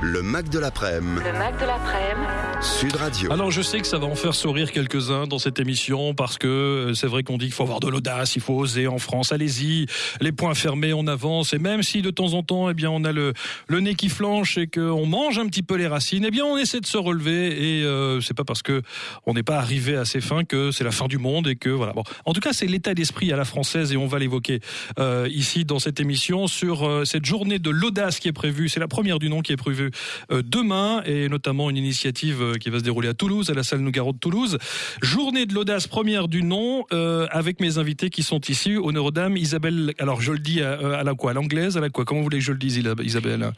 Le Mac de l'après-midi. Le Mac de l'après-midi. Sud Radio. Alors je sais que ça va en faire sourire quelques-uns dans cette émission parce que euh, c'est vrai qu'on dit qu'il faut avoir de l'audace, il faut oser en France. Allez-y, les poings fermés, on avance. Et même si de temps en temps, eh bien, on a le, le nez qui flanche et qu'on mange un petit peu les racines, eh bien, on essaie de se relever. Et euh, c'est pas parce que on n'est pas arrivé à ses fins que c'est la fin du monde et que voilà. Bon, en tout cas, c'est l'état d'esprit à la française et on va l'évoquer euh, ici dans cette émission sur euh, cette journée de l'audace qui est prévue. C'est la première du nom qui est prévue euh, demain et notamment une initiative euh, qui va se dérouler à Toulouse, à la salle Nougaro de Toulouse. Journée de l'audace première du nom euh, avec mes invités qui sont ici. Honneur aux dames, Isabelle. Alors je le dis à, la quoi, à l'anglaise, à la quoi Comment vous que je le dise, Isabelle?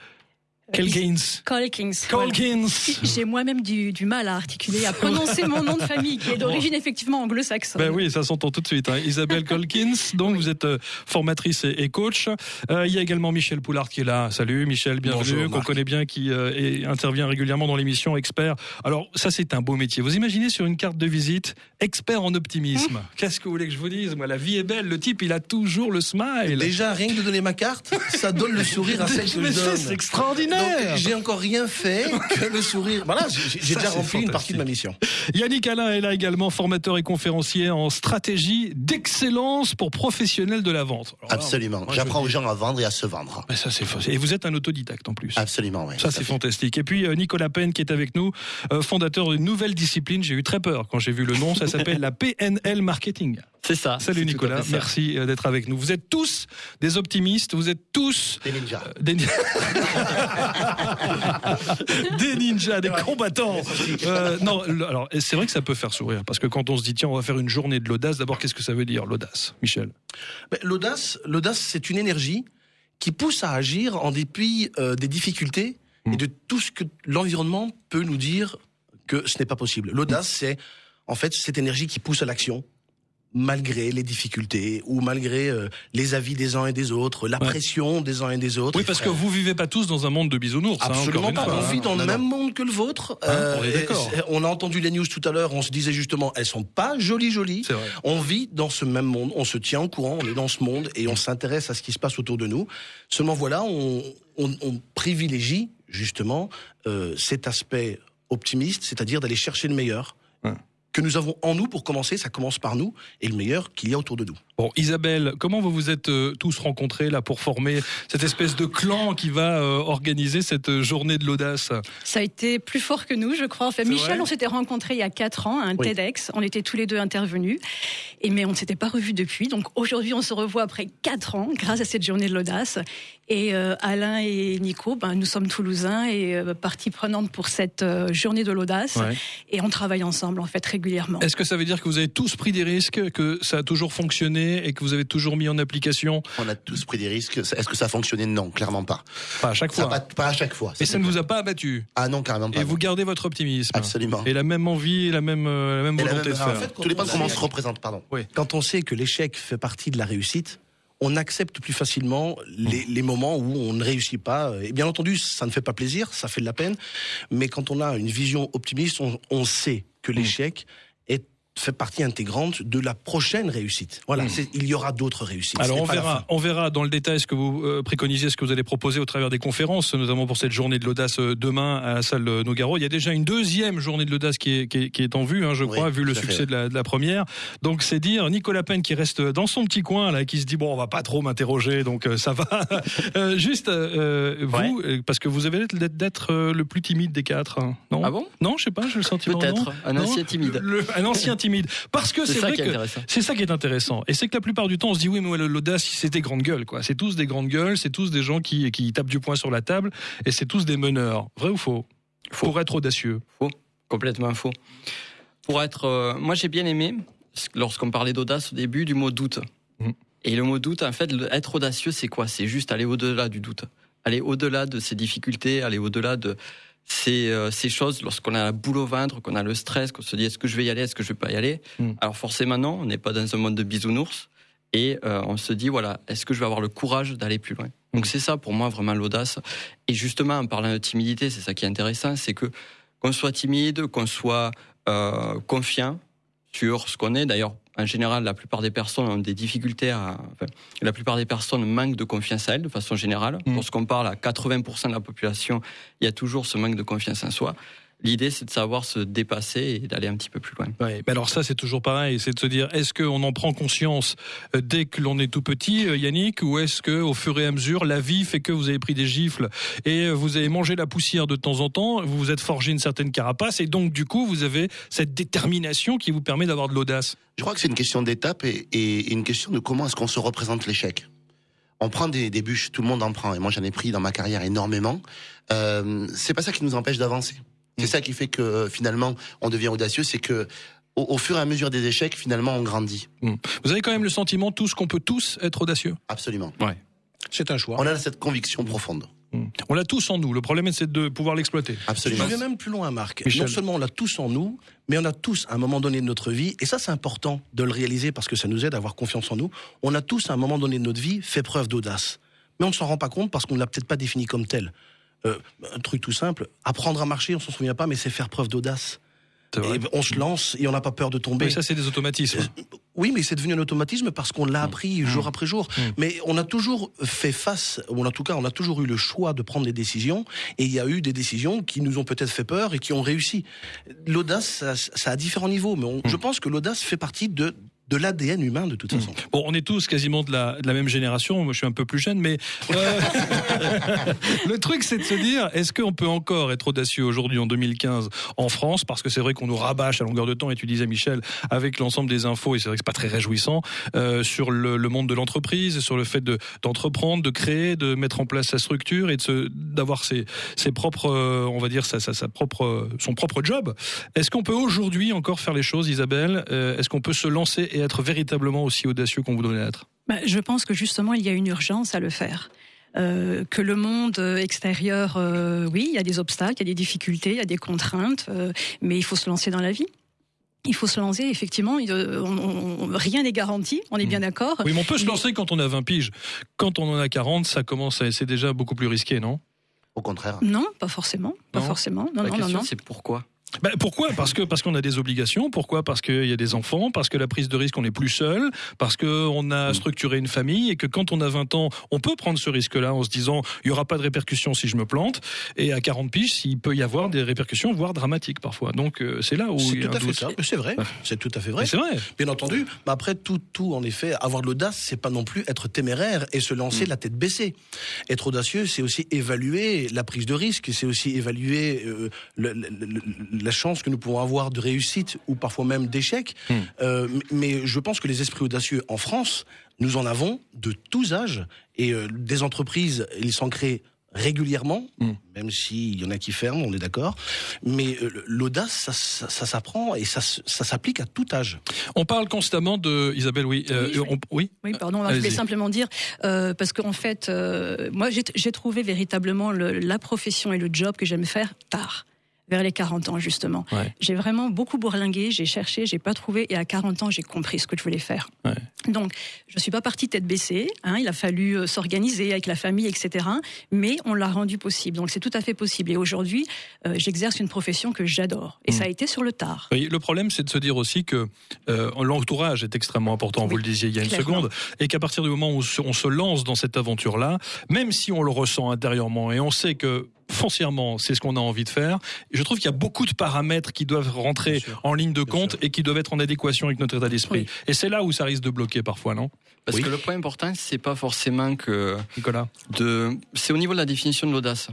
Kelkins. Colkins. Colkins. J'ai moi-même du, du, mal à articuler, à prononcer mon nom de famille, qui est d'origine effectivement anglo-saxonne. Ben oui, ça s'entend tout de suite. Hein. Isabelle Colkins, donc oui. vous êtes euh, formatrice et, et coach. Euh, il y a également Michel Poulard qui est là. Salut Michel, bienvenue, qu'on connaît bien, qui euh, intervient régulièrement dans l'émission Expert. Alors ça c'est un beau métier. Vous imaginez sur une carte de visite, expert en optimisme. Mmh. Qu'est-ce que vous voulez que je vous dise? Moi, la vie est belle. Le type, il a toujours le smile. Déjà, rien que de donner ma carte, ça donne le sourire à celle que je donne. C'est extraordinaire. J'ai encore rien fait que le sourire. Voilà, j'ai déjà rempli une partie de ma mission. Yannick Alain est là également, formateur et conférencier en stratégie d'excellence pour professionnels de la vente. Alors, Absolument. J'apprends je... aux gens à vendre et à se vendre. Mais ça, c'est Et vous êtes un autodidacte en plus. Absolument, oui. Ça, c'est fantastique. Et puis, euh, Nicolas Penn qui est avec nous, euh, fondateur d'une nouvelle discipline. J'ai eu très peur quand j'ai vu le nom. Ça s'appelle la PNL Marketing. C'est ça. Salut Nicolas, merci euh, d'être avec nous. Vous êtes tous des optimistes, vous êtes tous des ninjas. Euh, des... des... ninjas, des combattants. Euh, non, alors c'est vrai que ça peut faire sourire parce que quand on se dit tiens, on va faire une journée de l'audace, d'abord qu'est-ce que ça veut dire l'audace, Michel? Ben, L'audace, l'audace, c'est une énergie qui pousse à agir en dépit euh, des difficultés mmh. et de tout ce que l'environnement peut nous dire que ce n'est pas possible. L'audace, mmh. c'est en fait cette énergie qui pousse à l'action malgré les difficultés ou malgré euh, les avis des uns et des autres, la ouais. pression des uns et des autres. Oui, parce que vous vivez pas tous dans un monde de bisounours. Absolument hein, pas. Fois, on vit dans le même monde que le vôtre. Hein, euh, on, est on a entendu les news tout à l'heure. On se disait justement, elles sont pas jolies, jolies. On vit dans ce même monde. On se tient au courant. On est dans ce monde et on s'intéresse à ce qui se passe autour de nous. Seulement voilà, on, on, on privilégie justement euh, cet aspect optimiste, c'est-à-dire d'aller chercher le meilleur. Ouais que nous avons en nous pour commencer, ça commence par nous, et le meilleur qu'il y a autour de nous. Bon, Isabelle, comment vous vous êtes euh, tous rencontrés là pour former cette espèce de clan qui va euh, organiser cette journée de l'audace? Ça a été plus fort que nous, je crois. Enfin, Michel, on s'était rencontrés il y a quatre ans à un oui. TEDx. On était tous les deux intervenus, et mais on ne s'était pas revus depuis. Donc aujourd'hui, on se revoit après quatre ans grâce à cette journée de l'audace. Et euh, Alain et Nico, ben, nous sommes toulousains et euh, partie prenante pour cette euh, journée de l'audace. Ouais. Et on travaille ensemble en fait régulièrement. Est-ce que ça veut dire que vous avez tous pris des risques, que ça a toujours fonctionné et que vous avez toujours mis en application On a tous pris des risques. Est-ce que ça a fonctionné Non, clairement pas. Pas à chaque fois. Pas, pas, à chaque fois. Et ça ne vous a pas abattu Ah non, carrément pas. Et non. vous gardez votre optimisme. Absolument. Et la même envie, et la même, euh, la même et volonté la même, de faire. En fait, Tout dépend de comment on se représente, pardon. Oui. Quand on sait que l'échec fait partie de la réussite, on accepte plus facilement les, les, moments où on ne réussit pas. Et bien entendu, ça ne fait pas plaisir, ça fait de la peine. Mais quand on a une vision optimiste, on, on sait que l'échec est fait partie intégrante de la prochaine réussite. Voilà, mmh. il y aura d'autres réussites. Alors on verra, on verra dans le détail ce que vous euh, préconisez, ce que vous allez proposer au travers des conférences, notamment pour cette journée de l'audace euh, demain à la salle Nogaro. Il y a déjà une deuxième journée de l'audace qui est, qui, est, qui est en vue, hein, je crois, vu le succès de la, de la, première. Donc c'est dire Nicolas Penn qui reste dans son petit coin là, qui se dit bon, on va pas trop m'interroger, donc euh, ça va. juste vous, ouais. parce que vous avez l'air d'être le plus timide des quatre, hein, non? Ah bon? Non, je sais pas, j'ai le sentiment. Peut-être un ancien? timide. Le, un ancien timide. Parce que c'est vrai que c'est ça qui est intéressant. Et c'est que la plupart du temps, on se dit oui, mais l'audace, c'est des grandes gueules, quoi. C'est tous des grandes gueules, c'est tous des gens qui, qui tapent du poing sur la table, et c'est tous des meneurs. Vrai ou faux? Faux. Pour être audacieux. Faux. Complètement faux. Pour être, euh, moi j'ai bien aimé lorsqu'on parlait d'audace au début du mot doute. Mmh. Et le mot doute, en fait, être audacieux, c'est quoi? C'est juste aller au-delà du doute, aller au-delà de ses difficultés, aller au-delà de ces, euh, ces choses, lorsqu'on a la boule au ventre, qu'on a le stress, qu'on se dit est-ce que je vais y aller, est-ce que je vais pas y aller mm. Alors forcément non, on n'est pas dans un monde de bisounours et euh, on se dit voilà, est-ce que je vais avoir le courage d'aller plus loin? Donc c'est ça pour moi vraiment l'audace. Et justement en parlant de timidité, c'est ça qui est intéressant, c'est que qu'on soit timide, qu'on soit euh, confiant sur ce qu'on est. D'ailleurs, en général, la plupart des personnes ont des difficultés à. la plupart des personnes manquent de confiance à elles de façon générale. Mm. Lorsqu'on parle à 80% de la population, il y a toujours ce manque de confiance en soi. L'idée, c'est de savoir se dépasser et d'aller un petit peu plus loin. Ouais, mais alors ça, c'est toujours pareil, c'est de se dire, est-ce qu'on en prend conscience euh, dès que l'on est tout petit, euh, Yannick, ou est-ce que au fur et à mesure, la vie fait que vous avez pris des gifles et euh, vous avez mangé la poussière de temps en temps, vous vous êtes forgé une certaine carapace et donc du coup, vous avez cette détermination qui vous permet d'avoir de l'audace. Je crois que c'est une question d'étape et, une question de comment est-ce qu'on se représente l'échec on prend des, des, bûches, tout le monde en prend, et moi j'en ai pris dans ma carrière énormément. Euh, c'est pas ça qui nous empêche d'avancer. C'est ça qui fait que euh, finalement on devient audacieux, c'est que au, fur et à mesure des échecs, finalement, on grandit. Hmm. Vous avez quand même le sentiment tous qu'on peut tous être audacieux? Absolument. Ouais. C'est un choix. On a cette conviction profonde. Hmm. On l'a tous en nous. Le problème, c'est de pouvoir l'exploiter. Absolument. Je vais même plus loin, Marc. Non seulement on l'a tous en nous, mais on a tous, à un moment donné de notre vie, et ça, c'est important de le réaliser parce que ça nous aide à avoir confiance en nous. On a tous, à un moment donné de notre vie, fait preuve d'audace. Mais on ne s'en rend pas compte parce qu'on ne l'a peut-être pas défini comme tel. Euh, un truc tout simple, apprendre à marcher, on s'en souvient pas, mais c'est faire preuve d'audace. on se lance et on n'a pas peur de tomber. Mais ça, c'est des automatismes. Euh, oui, mais c'est devenu un automatisme parce qu'on l'a mmh. appris mmh. jour après jour. Mmh. Mais on a toujours fait face, ou en tout cas, on a toujours eu le choix de prendre des décisions. Et il y a eu des décisions qui nous ont peut-être fait peur et qui ont réussi. L'audace, ça, a différents niveaux. Mais je pense que l'audace fait partie de, de l'ADN humain de toute façon. Bon, on est tous quasiment de la, de la même génération. Moi, je suis un peu plus jeune, mais euh, le truc, c'est de se dire, est-ce qu'on peut encore être audacieux aujourd'hui en 2015 en France? Parce que c'est vrai qu'on nous rabâche à longueur de temps, et tu disais Michel, avec l'ensemble des infos, et c'est vrai que c'est pas très réjouissant, euh, sur le, le, monde de l'entreprise, sur le fait de d'entreprendre, de créer, de mettre en place sa structure et de d'avoir ses, ses propres, euh, on va dire, sa, sa, sa propre, son propre job. Est-ce qu'on peut aujourd'hui encore faire les choses, Isabelle? Euh, Est-ce qu'on peut se lancer et être véritablement aussi audacieux qu'on voudrait l'être bah, Je pense que justement, il y a une urgence à le faire. Euh, que le monde extérieur, euh, oui, il y a des obstacles, il y a des difficultés, il y a des contraintes, euh, mais il faut se lancer dans la vie. Il faut se lancer, effectivement. rien n'est garanti, on est bien mmh. d'accord. Oui, mais on peut se lancer quand on a 20 piges. Quand on en a 40, ça commence, c'est déjà beaucoup plus risqué, non? Au contraire. Non, pas forcément. Pas forcément. Non, La non, question, c'est pourquoi? Ben pourquoi? Parce que parce qu'on a des obligations. Pourquoi? Parce qu'il y a des enfants. Parce que la prise de risque, on n'est plus seul. Parce qu'on a mm. structuré une famille et que quand on a 20 ans, on peut prendre ce risque-là en se disant il y aura pas de répercussions si je me plante. Et à 40 piges, il peut y avoir des répercussions, voire dramatiques parfois. Donc euh, c'est là où c'est tout à fait ça. C'est vrai. C'est tout à fait vrai. C'est vrai. Bien entendu. Mais après tout, tout en effet, avoir de l'audace, c'est pas non plus être téméraire et se lancer mm. la tête baissée. Être audacieux, c'est aussi évaluer la prise de risque. C'est aussi évaluer euh, la chance que nous pouvons avoir de réussite ou parfois même d'échec. Hmm. Euh, mais je pense que les esprits audacieux en France, nous en avons de tous âges et euh, des entreprises, ils s'en créent régulièrement, hmm. même s'il y en a qui ferment, on est d'accord. Mais euh, l'audace, ça, s'apprend et ça, s'applique à tout âge. On parle constamment de Isabelle, oui, oui, oui. pardon, je voulais simplement dire parce qu'en fait, moi, j'ai trouvé véritablement la profession et le job que j'aime faire tard vers les 40 ans justement. J'ai vraiment beaucoup bourlingué, j'ai cherché, j'ai pas trouvé et à 40 ans j'ai compris ce que je voulais faire. Donc je suis pas partie tête baissée, hein, il a fallu euh, s'organiser avec la famille, etc. Mais on l'a rendu possible, donc c'est tout à fait possible. Et aujourd'hui euh, j'exerce une profession que j'adore et ça a été sur le tard. le problème c'est de se dire aussi que euh, l'entourage est extrêmement important, vous le disiez il y a une seconde, et qu'à partir du moment où on se lance dans cette aventure-là, même si on le ressent intérieurement et on sait que foncièrement, c'est ce qu'on a envie de faire. Je trouve qu'il y a beaucoup de paramètres qui doivent rentrer en ligne de compte et qui doivent être en adéquation avec notre état d'esprit. Et c'est là où ça risque de bloquer parfois, non? Parce que le point important, c'est pas forcément que Nicolas. De, c'est au niveau de la définition de l'audace.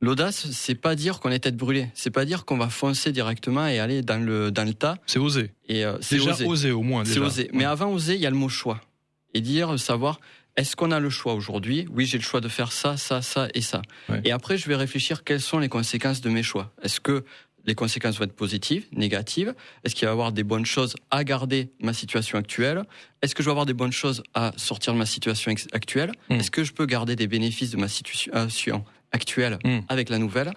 L'audace, c'est pas dire qu'on est tête brûlée, c'est pas dire qu'on va foncer directement et aller dans le dans le tas. C'est oser. Et euh, c'est déjà oser. au moins. C'est oser. Mais avant oser, il y a le mot choix et dire savoir est-ce qu'on a le choix aujourd'hui? Oui, j'ai le choix de faire ça, ça, ça et ça. Et après, je vais réfléchir quelles sont les conséquences de mes choix. Est-ce que les conséquences vont être positives, négatives? Est-ce qu'il va y avoir des bonnes choses à garder ma situation actuelle? Est-ce que je vais avoir des bonnes choses à sortir de ma situation actuelle? Hmm. Est-ce que je peux garder des bénéfices de ma situation actuelle hmm. avec la nouvelle?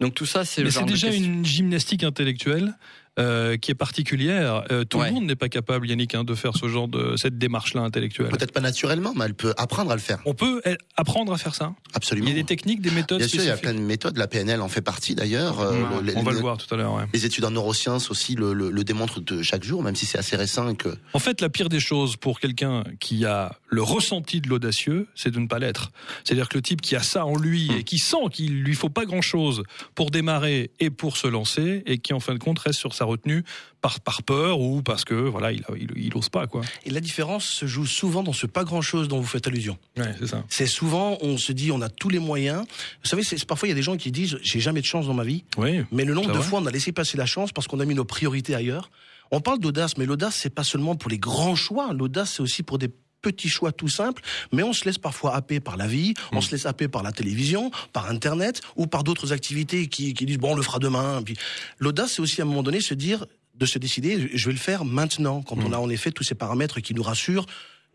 Donc tout ça, c'est c'est déjà une gymnastique intellectuelle euh, qui est particulière. Euh, tout le monde n'est pas capable, Yannick, hein, de faire ce genre de cette démarche-là intellectuelle. Peut-être pas naturellement, mais elle peut apprendre à le faire. On peut apprendre à faire ça. Absolument. Il y a des techniques, des méthodes. Bien sûr, il y a plein de méthodes. La PNL en fait partie d'ailleurs. Euh, on va le voir tout à l'heure. Les études en neurosciences aussi le, le, démontrent de chaque jour, même si c'est assez récent. que... En fait, la pire des choses pour quelqu'un qui a le ressenti de l'audacieux, c'est de ne pas l'être. C'est-à-dire que le type qui a ça en lui hmm. et qui sent qu'il lui faut pas grand-chose pour démarrer et pour se lancer, et qui en fin de compte reste sur sa retenue par, par peur ou parce que voilà, il, il, ose pas quoi. Et la différence se joue souvent dans ce pas grand chose dont vous faites allusion. Ouais, c'est ça. C'est souvent, on se dit, on a tous les moyens. Vous savez, c'est parfois il y a des gens qui disent, j'ai jamais de chance dans ma vie. Oui. Mais le nombre de fois on a laissé passer la chance parce qu'on a mis nos priorités ailleurs. On parle d'audace, mais l'audace c'est pas seulement pour les grands choix. L'audace c'est aussi pour des petits choix tout simples, mais on se laisse parfois happer par la vie, on hmm. se laisse happer par la télévision, par Internet ou par d'autres activités qui, qui disent bon on le fera demain. Puis l'audace c'est aussi à un moment donné se dire de se décider, je vais le faire maintenant, quand on mm. a en effet tous ces paramètres qui nous rassurent.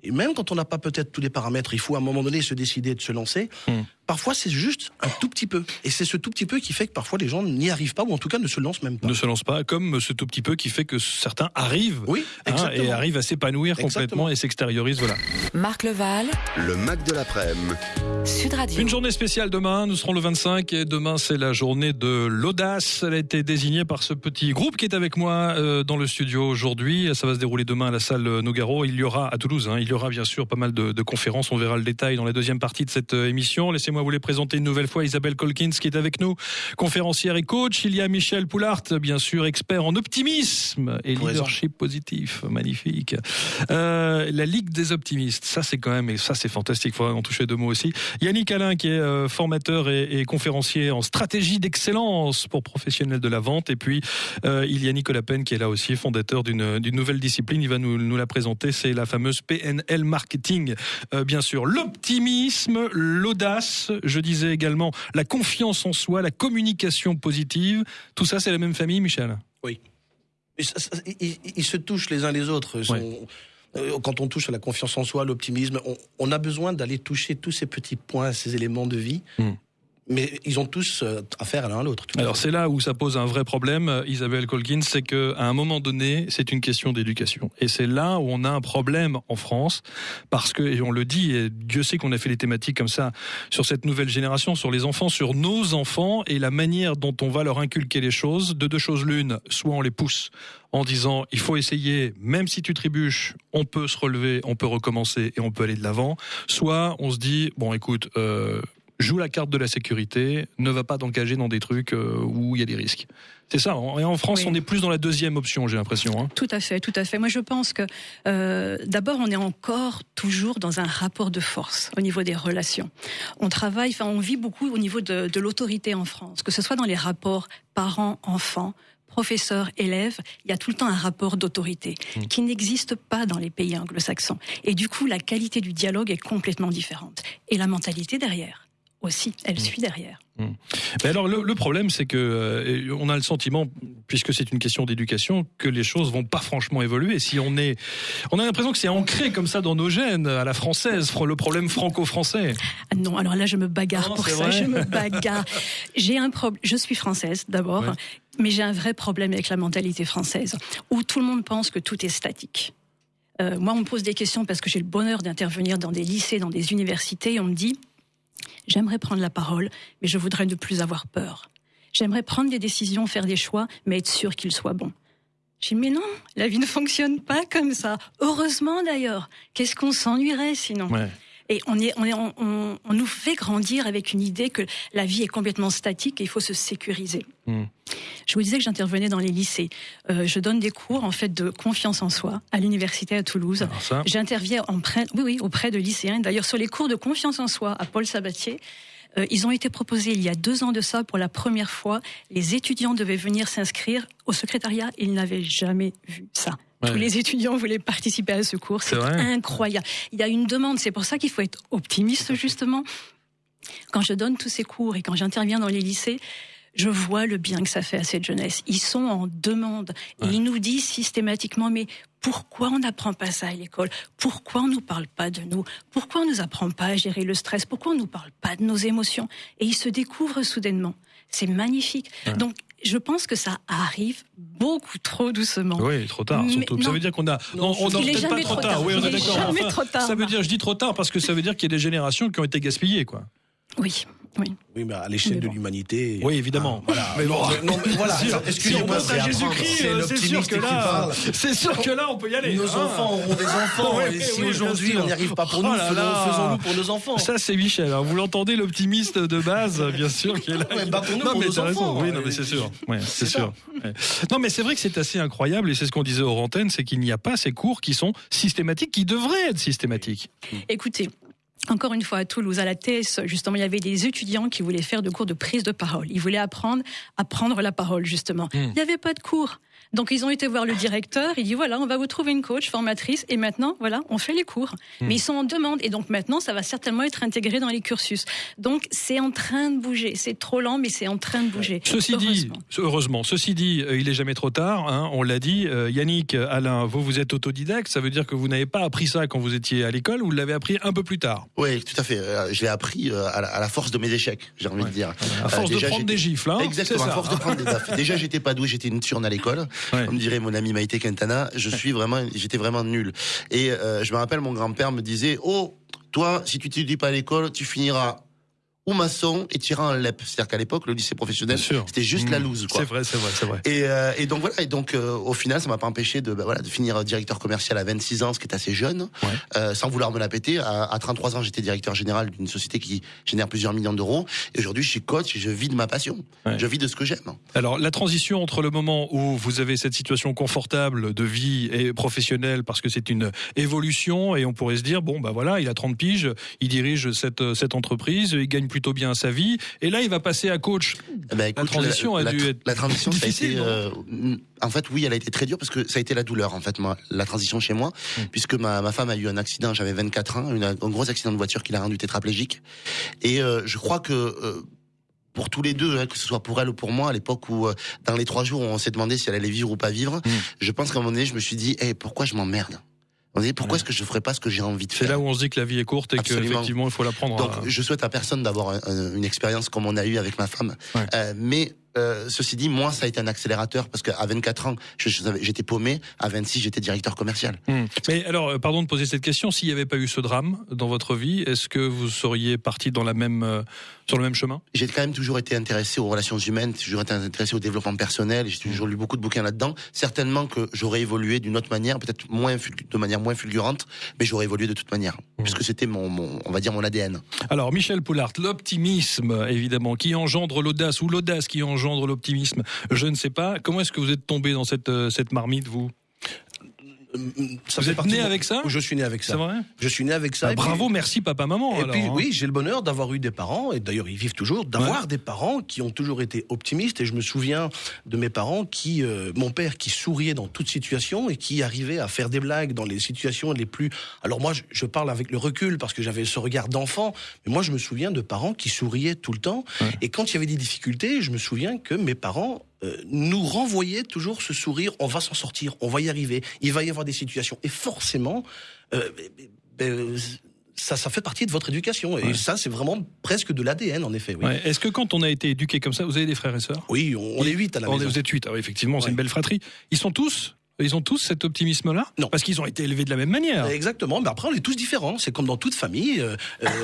Et même quand on n'a pas peut-être tous les paramètres, il faut à un moment donné se décider de se lancer. Mm. Parfois, c'est juste un tout petit peu. Et c'est ce tout petit peu qui fait que parfois les gens n'y arrivent pas, ou en tout cas ne se lancent même pas. Ne se lancent pas, comme ce tout petit peu qui fait que certains arrivent. Oui, hein, et arrivent à s'épanouir complètement et s'extériorisent. Voilà. Marc Leval. Le Mac de l'après-midi. Sud Radio. Une journée spéciale demain. Nous serons le 25 et demain, c'est la journée de l'audace. Elle a été désignée par ce petit groupe qui est avec moi euh, dans le studio aujourd'hui. Ça va se dérouler demain à la salle Nogaro. Il y aura à Toulouse, hein, il y aura bien sûr pas mal de, de, conférences. On verra le détail dans la deuxième partie de cette euh, émission. Laissez moi vous les présenter une nouvelle fois Isabelle Colkins qui est avec nous, conférencière et coach. Il y a Michel Poulart, bien sûr, expert en optimisme et leadership positif. Magnifique. Euh, la Ligue des optimistes, ça c'est quand même, et ça c'est fantastique, il faudrait en toucher deux mots aussi. Yannick Alain qui est euh, formateur et, et, conférencier en stratégie d'excellence pour professionnels de la vente. Et puis euh, il y a Nicolas Penn qui est là aussi, fondateur d'une nouvelle discipline. Il va nous, nous la présenter, c'est la fameuse PNL Marketing. Bien sûr, l'optimisme, l'audace, je disais également la confiance en soi, la communication positive. Tout ça, c'est la même famille, Michel? Oui. Ils, se touchent les uns les autres. Euh, quand on touche à la confiance en soi, l'optimisme, on, a besoin d'aller toucher tous ces petits points, ces éléments de vie. Hmm mais ils ont tous euh, affaire l'un à l'autre. Alors c'est là où ça pose un vrai problème, euh, Isabelle Colkin, c'est que à un moment donné, c'est une question d'éducation, et c'est là où on a un problème en France, parce que et on le dit, et Dieu sait qu'on a fait les thématiques comme ça sur cette nouvelle génération, sur les enfants, sur nos enfants et la manière dont on va leur inculquer les choses. De deux choses l'une, soit on les pousse en disant il faut essayer, même si tu trébuches, on peut se relever, on peut recommencer et on peut aller de l'avant. Soit on se dit bon écoute. Euh, joue la carte de la sécurité, ne va pas t'engager dans des trucs euh, où il y a des risques. C'est ça. Et en France, on est plus dans la deuxième option, j'ai l'impression. Hein. Tout à fait, tout à fait. Moi, je pense que euh, d'abord, on est encore toujours dans un rapport de force au niveau des relations. On travaille, enfin, on vit beaucoup au niveau de, de l'autorité en France, que ce soit dans les rapports parents-enfants, professeurs-élèves, il y a tout le temps un rapport d'autorité mmh. qui n'existe pas dans les pays anglo-saxons. Et du coup, la qualité du dialogue est complètement différente. Et la mentalité derrière aussi, elle suit derrière. Mm. Mais alors le, problème, c'est que euh, on a le sentiment, puisque c'est une question d'éducation, que les choses vont pas franchement évoluer. Si on est, on a l'impression que c'est ancré comme ça dans nos gènes, à la française, le problème franco-français. Ah non, alors là, je me bagarre pour ça, je me bagarre. j'ai un problème. Je suis française d'abord, mais j'ai un vrai problème avec la mentalité française, où tout le monde pense que tout est statique. Euh, moi, on me pose des questions parce que j'ai le bonheur d'intervenir dans des lycées, dans des universités, et on me dit J'aimerais prendre la parole, mais je voudrais ne plus avoir peur. J'aimerais prendre des décisions, faire des choix, mais être sûr qu'ils soient bons. J'ai dit, mais non, la vie ne fonctionne pas comme ça. Heureusement d'ailleurs. Qu'est-ce qu'on s'ennuierait sinon? Et on, est, on, on, on, nous fait grandir avec une idée que la vie est complètement statique et il faut se sécuriser. Hmm. Je vous disais que j'intervenais dans les lycées. Euh, je donne des cours en fait de confiance en soi à l'université à Toulouse. J'interviens en oui, oui, auprès de lycéens. D'ailleurs, sur les cours de confiance en soi à Paul Sabatier, euh, ils ont été proposés il y a deux ans de ça pour la première fois. Les étudiants devaient venir s'inscrire au secrétariat. Ils n'avaient jamais vu ça. Tous les étudiants voulaient participer à ce cours. C'est incroyable. Il y a une demande. C'est pour ça qu'il faut être optimiste, justement. Quand je donne tous ces cours et quand j'interviens dans les lycées, je vois le bien que ça fait à cette jeunesse. Ils sont en demande et ils nous disent systématiquement mais pourquoi on n'apprend pas ça à l'école? Pourquoi on nous parle pas de nous? Pourquoi on nous apprend pas à gérer le stress? Pourquoi on nous parle pas de nos émotions? Et ils se découvrent soudainement. C'est magnifique. Donc je pense que ça arrive beaucoup trop doucement. Oui, trop tard. Surtout. ça veut dire qu'on a. Non, on peut-être pas trop tard. Oui, on est d'accord. Ça veut dire, je dis trop tard parce que ça veut dire qu'il y a des générations qui ont été gaspillées, quoi. Oui. Oui. Oui, mais à l'échelle de l'humanité. Oui, évidemment. Ah, voilà. Mais bon, non, mais voilà. Excusez-moi, c'est Jésus-Christ. C'est sûr que là, c'est sûr que là, on peut y aller. Nos hein. enfants auront des enfants. et si aujourd'hui on n'y arrive pas pour nous, oh faisons-nous pour nos enfants. Ça, c'est Michel. Alors, vous l'entendez, l'optimiste de base, bien sûr, qui est là. Mais battons-nous pour nos enfants. Oui, non, mais c'est sûr. Ouais, c'est sûr. Non, mais c'est vrai que c'est assez incroyable, et c'est ce qu'on disait aux antennes, c'est qu'il n'y a pas ces cours qui sont systématiques, qui devraient être systématiques. Écoutez, encore une fois, à Toulouse, à la TS, justement, il y avait des étudiants qui voulaient faire de cours de prise de parole. Ils voulaient apprendre à prendre la parole, justement. Hmm. Il n'y avait pas de cours. Donc ils ont été voir le directeur, il dit voilà, on va vous trouver une coach formatrice et maintenant voilà, on fait les cours. Hmm. Mais ils sont en demande et donc maintenant ça va certainement être intégré dans les cursus. Donc c'est en train de bouger, c'est trop lent mais c'est en train de bouger. Ceci dit, heureusement, ceci dit, euh, il est jamais trop tard, hein, on l'a dit. Euh, Yannick, Alain, vous vous êtes autodidacte, ça veut dire que vous n'avez pas appris ça quand vous étiez à l'école, vous l'avez appris un peu plus tard? Oui, tout à fait. Euh, je l'ai appris à la, force de mes échecs, j'ai envie de dire. À force de prendre des gifles, hein, Exactement, à force de prendre des Déjà j'étais pas doué, j'étais une turne à l'école. On me dirait mon ami Maïté Quintana, je suis vraiment, j'étais vraiment nul. Et euh, je me rappelle, mon grand-père me disait, oh, toi, si tu t'étudies pas à l'école, tu finiras ou maçon et tirant un LEP. C'est-à-dire qu'à l'époque, le lycée professionnel, c'était juste la mmh. loose. C'est vrai, c'est vrai, c'est vrai. Et, euh, et, donc voilà. Et donc euh, au final, ça m'a pas empêché de, bah, voilà, de finir directeur commercial à 26 ans, ce qui est assez jeune, euh, sans vouloir me la péter. À, à 33 ans, j'étais directeur général d'une société qui génère plusieurs millions d'euros. Et aujourd'hui, je suis coach et je vis de ma passion. Je vis de ce que j'aime. Alors la transition entre le moment où vous avez cette situation confortable de vie et professionnelle, parce que c'est une évolution, et on pourrait se dire bon bah voilà, il a 30 piges, il dirige cette cette entreprise, il gagne plutôt bien sa vie. Et là, il va passer à coach. Eh ben, la transition a dû être la transition, difficile, euh, en fait, oui, elle a été très dure parce que ça a été la douleur, en fait, moi, la transition chez moi, mm. puisque ma, ma, femme a eu un accident, j'avais 24 ans, un gros accident de voiture qui l'a rendu tétraplégique. Et euh, je crois que euh, pour tous les deux, hein, que ce soit pour elle ou pour moi, à l'époque où dans les trois jours on s'est demandé si elle allait vivre ou pas vivre, mm. je pense qu'à un moment donné, je me suis dit, hey, pourquoi je m'emmerde? On dit pourquoi est-ce que je ne ferais pas ce que j'ai envie de faire C'est là où on se dit que la vie est courte et qu'effectivement il faut la prendre. Donc je souhaite à personne d'avoir une expérience comme on a eu avec ma femme, euh, mais euh, ceci dit, moi, ça a été un accélérateur parce qu'à 24 ans, j'étais paumé. À 26, j'étais directeur commercial. Hmm. Mais alors, euh, pardon de poser cette question. S'il n'y avait pas eu ce drame dans votre vie, est-ce que vous seriez parti dans la même, euh, sur le même chemin? J'ai quand même toujours été intéressé aux relations humaines, toujours été intéressé au développement personnel. J'ai toujours lu beaucoup de bouquins là-dedans. Certainement que j'aurais évolué d'une autre manière, peut-être moins de manière moins fulgurante, mais j'aurais évolué de toute manière, hmm. puisque c'était mon, mon, on va dire, mon ADN. Alors, Michel Poulart, l'optimisme, évidemment, qui engendre l'audace ou l'audace qui engendre l'optimisme Je ne sais pas. Comment est-ce que vous êtes tombé dans cette, euh, cette marmite, vous? Ça vous êtes né avec ça? Je suis né avec ça. C'est vrai? Je suis né avec ça. Bah, bravo, merci papa, maman. Et puis hein. oui, j'ai le bonheur d'avoir eu des parents, et d'ailleurs ils vivent toujours, d'avoir des parents qui ont toujours été optimistes. Et je me souviens de mes parents qui, euh, mon père qui souriait dans toute situation et qui arrivait à faire des blagues dans les situations les plus. Alors moi, je, parle avec le recul parce que j'avais ce regard d'enfant, mais moi je me souviens de parents qui souriaient tout le temps. Et quand il y avait des difficultés, je me souviens que mes parents euh, nous renvoyait toujours ce sourire, on va s'en sortir, on va y arriver, il va y avoir des situations. Et forcément, euh, ben, ça, ça fait partie de votre éducation. Et ça, c'est vraiment presque de l'ADN, en effet. Oui. Est-ce que quand on a été éduqué comme ça, vous avez des frères et sœurs? Oui, on, est huit à la maison. Vous êtes huit, ah effectivement, c'est une belle fratrie. Ils sont tous ils ont tous cet optimisme-là? Non. Parce qu'ils ont été élevés de la même manière. Exactement. Mais après, on est tous différents. C'est comme dans toute famille. Euh,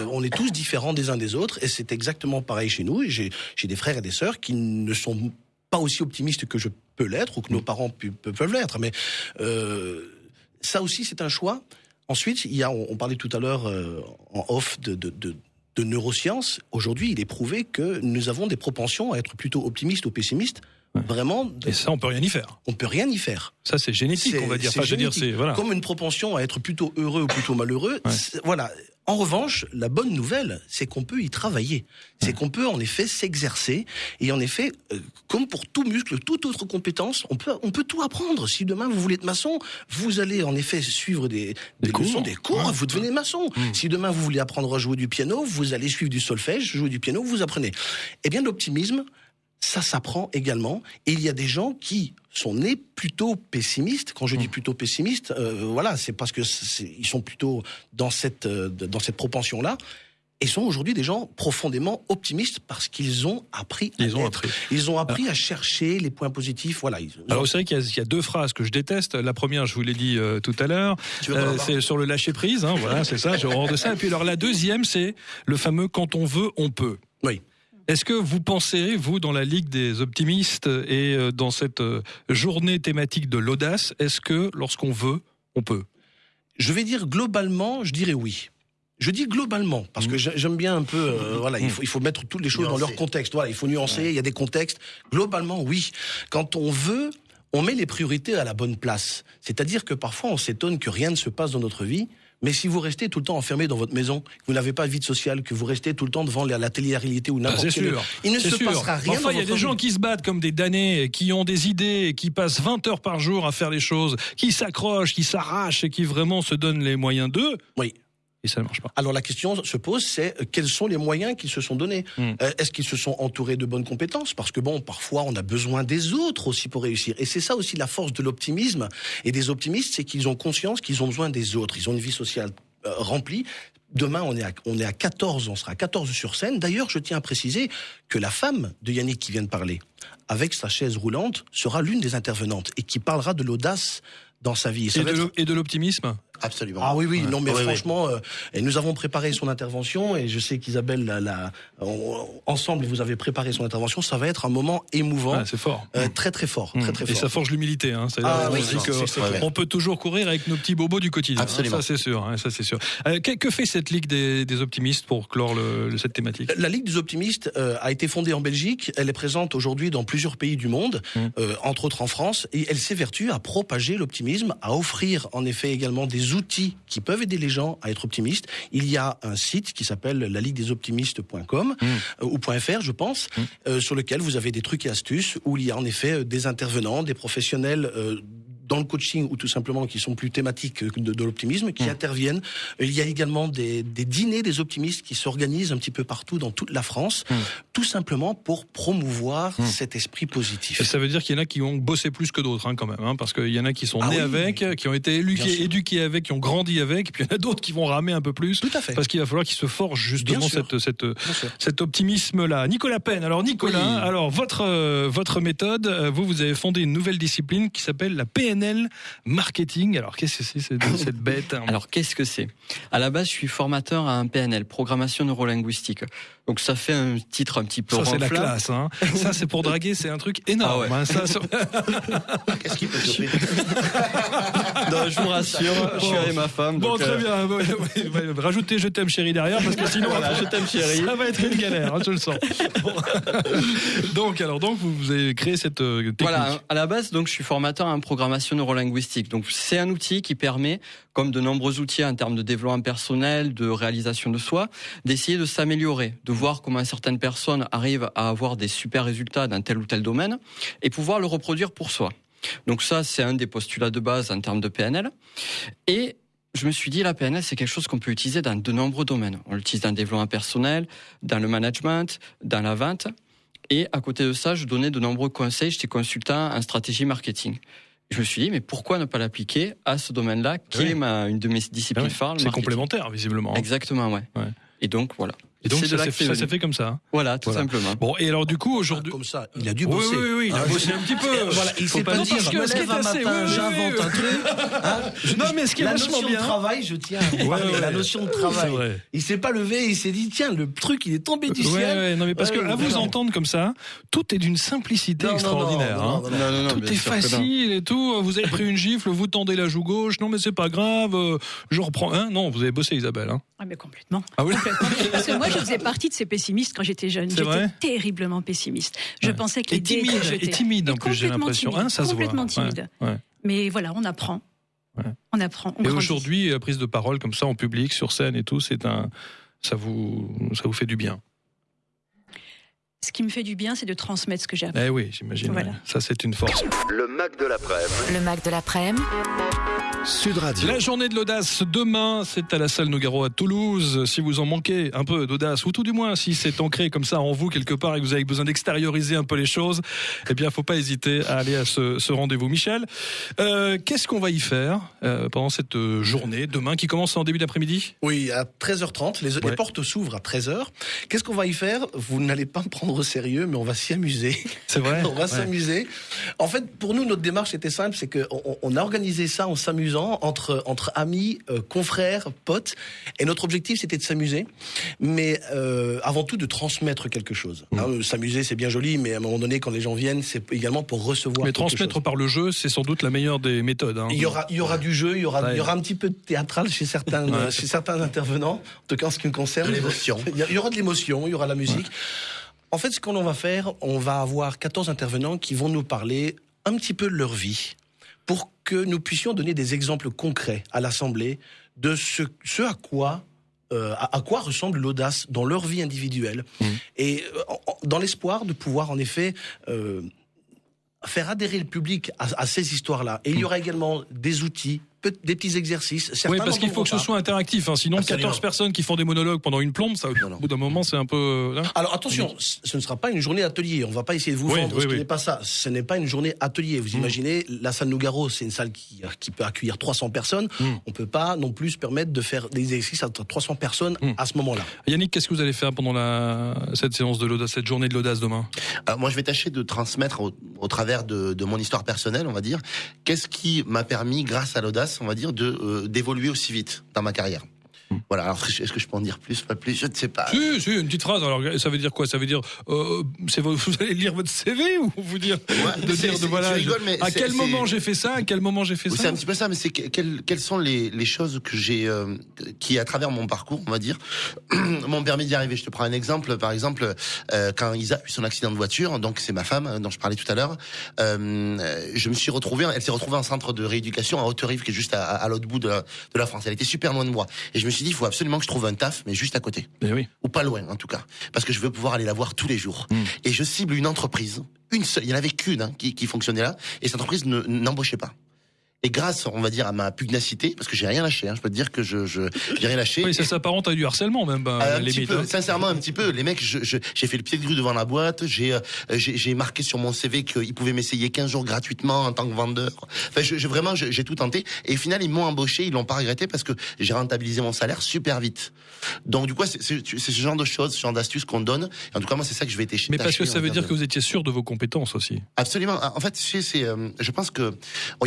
on est tous différents des uns des autres. Et c'est exactement pareil chez nous. J'ai des frères et des sœurs qui ne sont pas aussi optimiste que je peux l'être ou que nos mm. parents peuvent l'être. Mais euh, ça aussi, c'est un choix. Ensuite, il y a, on, parlait tout à l'heure euh, en off de, de, de, de neurosciences. Aujourd'hui, il est prouvé que nous avons des propensions à être plutôt optimistes ou pessimistes. Vraiment. Et ça, on peut rien y faire. On peut rien y faire. Ça, c'est génétique, on va dire. Enfin, dire, c'est voilà. Comme une propension à être plutôt heureux ou plutôt malheureux. Voilà. En revanche, la bonne nouvelle, c'est qu'on peut y travailler. C'est qu'on peut en effet s'exercer. Et en effet, euh, comme pour tout muscle, toute autre compétence, on peut, on peut tout apprendre. Si demain vous voulez être maçon, vous allez en effet suivre des, des, leçons, des cours, vous devenez maçon. Mmh. Si demain vous voulez apprendre à jouer du piano, vous allez suivre du solfège, jouer du piano, vous apprenez. Eh bien, l'optimisme, ça s'apprend également. Et il y a des gens qui sont nés plutôt pessimistes. Quand je dis mmh. plutôt pessimistes, euh, voilà, c'est parce que ils sont plutôt dans cette euh, dans cette propension là. et sont aujourd'hui des gens profondément optimistes parce qu'ils ont appris à ont appris. Ils ont appris à chercher les points positifs. Voilà. Alors, c'est vrai qu'il y, a deux phrases que je déteste. La première, je vous l'ai dit euh, tout à l'heure, euh, c'est sur le lâcher prise. Hein, voilà, c'est ça, j'ai horreur de ça. Et puis, alors, la deuxième, c'est le fameux quand on veut, on peut. Oui. Est-ce que vous pensez, vous, dans la Ligue des optimistes et euh, dans cette journée thématique de l'audace, est-ce que lorsqu'on veut, on peut? Je vais dire globalement, je dirais oui. Je dis globalement, parce que mmh. j'aime bien un peu, euh, mmh. voilà, il faut, il faut mettre toutes les choses dans leur contexte. Voilà, il faut nuancer, il y a des contextes. Globalement, oui. Quand on veut, on met les priorités à la bonne place. C'est-à-dire que parfois, on s'étonne que rien ne se passe dans notre vie. Mais si vous restez tout le temps enfermé dans votre maison, que vous n'avez pas de vie sociale, que vous restez tout le temps devant la télé-réalité ou bah, n'importe quel... Il ne se passera rien Enfin, il y a des gens qui se battent comme des damnés, qui ont des idées, qui passent 20 heures par jour à faire les choses, qui s'accrochent, qui s'arrachent et qui vraiment se donnent les moyens d'eux. Oui et ça ne marche pas. Alors la question se pose, c'est euh, quels sont les moyens qu'ils se sont donnés hmm. euh, Est-ce qu'ils se sont entourés de bonnes compétences? Parce que bon, parfois on a besoin des autres aussi pour réussir. Et c'est ça aussi la force de l'optimisme et des optimistes, c'est qu'ils ont conscience qu'ils ont besoin des autres. Ils ont une vie sociale euh, remplie. Demain, on est, à, on est à 14, on sera à 14 sur scène. D'ailleurs, je tiens à préciser que la femme de Yannick qui vient de parler, avec sa chaise roulante, sera l'une des intervenantes et qui parlera de l'audace dans sa vie. et de l'optimisme? Absolument. Ah oui, oui, non, mais franchement, euh, et nous avons préparé son intervention, et je sais qu'Isabelle, la, ensemble, vous avez préparé son intervention. Ça va être un moment émouvant. Ah, c'est fort. Euh, très, très fort. Très, très fort. Et ça forge l'humilité. Hein. Ah, oui, on peut toujours courir avec nos petits bobos du quotidien. Hein. Absolument. ça, c'est sûr. Hein, ça, c'est sûr. Euh, que, fait cette Ligue des, des optimistes pour clore le, cette thématique? La Ligue des optimistes euh, a été fondée en Belgique. Elle est présente aujourd'hui dans plusieurs pays du monde, mmh. euh, entre autres en France, et elle s'évertue à propager l'optimisme, à offrir en effet également des outils qui peuvent aider les gens à être optimistes. Il y a un site qui s'appelle la ligue des optimistes.com mmh. euh, ou .fr, je pense, mmh. euh, sur lequel vous avez des trucs et astuces où il y a en effet euh, des intervenants, des professionnels dans le coaching ou tout simplement qui sont plus thématiques de, de l'optimisme, qui mmh. interviennent. Il y a également des, des, dîners des optimistes qui s'organisent un petit peu partout dans toute la France, mmh. tout simplement pour promouvoir mmh. cet esprit positif. Et ça veut dire qu'il y en a qui ont bossé plus que d'autres hein, quand même, hein, parce qu'il y en a qui sont ah nés avec, qui ont été éduqués, éduqués avec, qui ont grandi avec, puis il y en a d'autres qui vont ramer un peu plus. Tout à fait. Parce qu'il va falloir qu'ils se forgent justement cette, cette, cet optimisme-là. Nicolas Penn, alors Nicolas, alors votre, euh, votre méthode, euh, vous, vous avez fondé une nouvelle discipline qui s'appelle la PNL marketing. Alors qu'est-ce que c'est cette bête hein Alors qu'est-ce que c'est? À la base, je suis formateur à un PNL, programmation neurolinguistique. Donc ça fait un titre un petit peu Ça c'est la classe. Hein. ça c'est pour draguer, c'est un truc énorme. Ah hein, qu'est-ce qu'il peut choper Non, je vous rassure, je suis avec ma femme. Bon, très euh, bien. Rajoutez je t'aime chérie derrière parce que sinon je t'aime chérie. Ça va être une galère, je le sens. donc alors donc vous avez créé cette euh, technique. Voilà, à la base donc je suis formateur en programmation neurolinguistique. Donc c'est un outil qui permet comme de nombreux outils en termes de développement personnel, de réalisation de soi, d'essayer de s'améliorer, de voir comment certaines personnes arrivent à avoir des super résultats dans tel ou tel domaine et pouvoir le reproduire pour soi. Donc ça, c'est un des postulats de base en termes de PNL. Et je me suis dit, la PNL, c'est quelque chose qu'on peut utiliser dans de nombreux domaines. On l'utilise dans le développement personnel, dans le management, dans la vente. Et à côté de ça, je donnais de nombreux conseils. J'étais consultant en stratégie marketing je me suis dit, mais pourquoi ne pas l'appliquer à ce domaine-là, qui est ma, une de mes disciplines ah phares C'est complémentaire, visiblement. Exactement, ouais. ouais. Et donc, voilà. Et donc ça s'est fait, comme ça. Hein. Voilà, tout simplement. Bon, et alors du coup aujourd'hui, comme ça, il a dû bosser. Oui, oui, oui, il a ah, bossé un petit peu. voilà, il s'est pas dit, je me lève un matin, j'invente un truc. Hein. non, mais ce qui est la notion de travail, je tiens la notion de travail. Il s'est pas levé, il s'est dit tiens, le truc, il est tombé du ciel. non mais parce que à vous entendre comme ça, tout est d'une simplicité extraordinaire. Hein. Tout est facile et tout. Vous avez pris une gifle, vous tendez la joue gauche. Non mais c'est pas grave, euh, je reprends. Non, vous avez bossé, Isabelle. Ah mais complètement. Ah oui. Parce que moi, je faisais partie de ces pessimiste quand j'étais jeune. J'étais terriblement pessimiste. Je pensais que les timide, et timide en plus, j'ai l'impression. Hein, ça complètement se voit. timide. Mais voilà, on apprend. On apprend. et aujourd'hui, prise de parole comme ça en public, sur scène et tout, c'est un, ça vous, ça vous fait du bien. Ce qui me fait du bien, c'est de transmettre ce que j'ai appris. Eh oui, j'imagine. Ça, c'est une force. Le Mac de l'après-midi. Le Mac de l'après-midi. Sud Radio. La journée de l'audace demain, c'est à la salle Nougaro à Toulouse. Si vous en manquez un peu d'audace, ou tout du moins si c'est ancré comme ça en vous quelque part et que vous avez besoin d'extérioriser un peu les choses, eh bien, faut pas hésiter à aller à ce, rendez-vous. Michel, euh, qu'est-ce qu'on va y faire euh, pendant cette journée demain qui commence en début d'après-midi? Oui, à 13h30. Les, portes s'ouvrent à 13h. Qu'est-ce qu'on va y faire? Vous n'allez pas me prendre au sérieux, mais on va s'y amuser. C'est vrai. on va s'amuser. En fait, pour nous, notre démarche était simple, c'est qu'on on a organisé ça en s'amusant entre, entre amis, euh, confrères, potes. Et notre objectif, c'était de s'amuser, mais euh, avant tout de transmettre quelque chose. Mmh. Hein, s'amuser, c'est bien joli, mais à un moment donné, quand les gens viennent, c'est également pour recevoir. Mais transmettre par le jeu, c'est sans doute la meilleure des méthodes. Hein. Il y aura, il y aura du jeu, il y aura, il y aura un petit peu de théâtral chez certains, chez certains intervenants. En tout cas, en ce qui me concerne, l'émotion. Il y aura de l'émotion, il y aura de la musique. En fait, ce qu'on va faire, on va avoir 14 intervenants qui vont nous parler un petit peu de leur vie, pour que nous puissions donner des exemples concrets à l'Assemblée de ce, ce à quoi euh, à, quoi ressemble l'audace dans leur vie individuelle mmh. et euh, dans l'espoir de pouvoir en effet euh, faire adhérer le public à, à ces histoires-là. Et il y aura également des outils des petits exercices. oui, parce qu'il faut que ce soit interactif. Hein. Sinon, 14 personnes qui font des monologues pendant une plombe, ça, au bout d'un moment, c'est un peu. Hein. Alors attention, ce ne sera pas une journée atelier. On va pas essayer de vous vendre ce n'est pas ça. Ce n'est pas une journée atelier. Vous mm. imaginez, la salle Nougaro, c'est une salle qui, qui peut accueillir 300 personnes. On mm. On peut pas non plus se permettre de faire des exercices à 300 personnes mm. à ce moment-là. Yannick, qu'est-ce que vous allez faire pendant la, cette séance de l'audace, cette journée de l'audace demain? Euh, Moi, je vais tâcher de transmettre au, travers de, de, mon histoire personnelle, on va dire, qu'est-ce qui m'a permis, grâce à l'audace, on va dire, de euh, d'évoluer aussi vite dans ma carrière. Voilà. Alors, est-ce que je peux en dire plus, pas plus Je ne sais pas. Si, si, une petite phrase. Alors, ça veut dire quoi? Ça veut dire, euh, vous, allez lire votre CV ou vous dire de dire de voilà. à quel moment j'ai fait ça? À quel moment j'ai fait ça C'est un petit peu ça, mais c'est quelles, quelles sont les, les choses que j'ai, euh, qui à travers mon parcours, on va dire, m'ont permis d'y arriver? Je te prends un exemple. Par exemple, euh, quand Isa a eu son accident de voiture, donc c'est ma femme dont je parlais tout à l'heure, euh, je me suis retrouvé, elle s'est retrouvée en centre de rééducation à Haute-Rive, qui est juste à, à l'autre bout de la, de la France. Elle était super loin de moi, et je me suis dit, il faut absolument que je trouve un taf, mais juste à côté. Eh oui. Ou pas loin, en tout cas. Parce que je veux pouvoir aller la voir tous les jours. Hmm. Et je cible une entreprise, une seule, il y en avait qu'une hein, qui, qui fonctionnait là, et cette entreprise n'embauchait pas. Et grâce, on va dire, à ma pugnacité, parce que j'ai rien lâché, hein, je peux te dire que je je j'ai rien lâché. Oui, ça s'apparente à du harcèlement même. Bah, un petit peu, hein. sincèrement, un petit peu. Les mecs, j'ai je, j'ai fait le pied de grue devant la boîte. J'ai euh, j'ai marqué sur mon CV qu'ils pouvaient m'essayer 15 jours gratuitement en tant que vendeur. Enfin, je, vraiment, j'ai tout tenté. Et au final, ils m'ont embauché, ils l'ont pas regretté parce que j'ai rentabilisé mon salaire super vite. Donc du coup, c'est ce genre de choses, ce genre d'astuces qu'on donne. Et en tout cas, moi, c'est ça que je vais tâcher. Mais parce que ça veut dire que vous étiez sûr de vos compétences aussi. Absolument. En fait, c'est, euh, je pense que